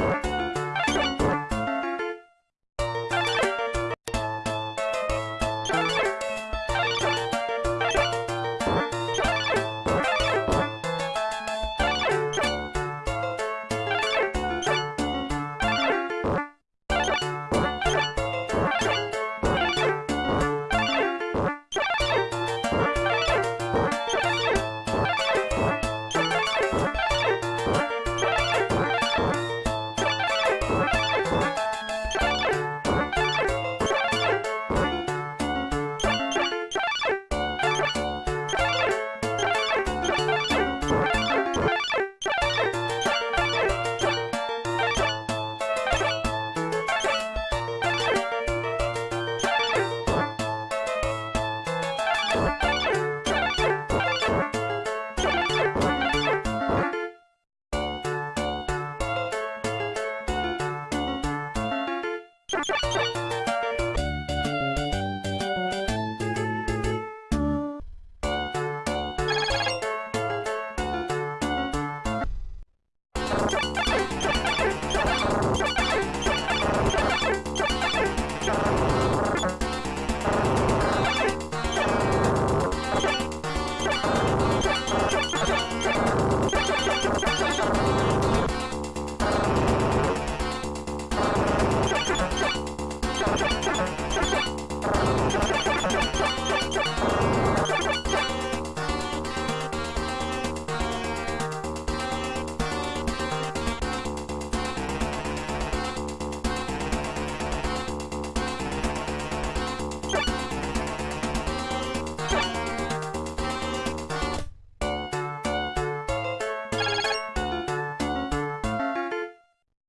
you.